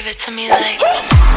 Give it to me like